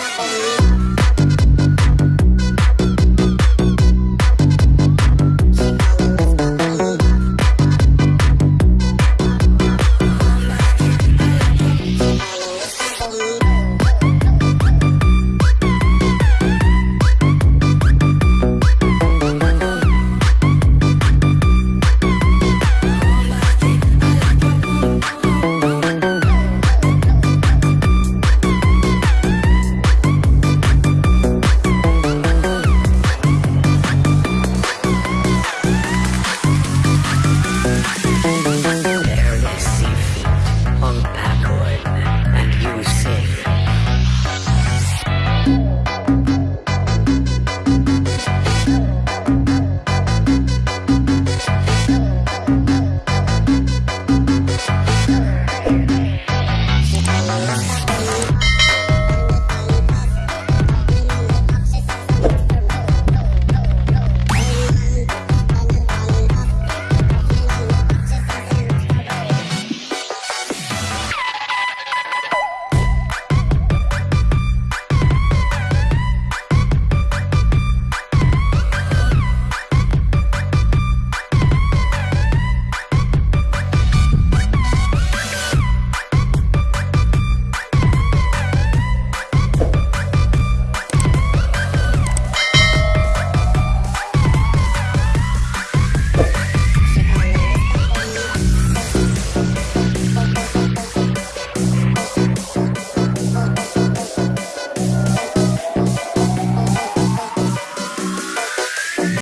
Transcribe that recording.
Música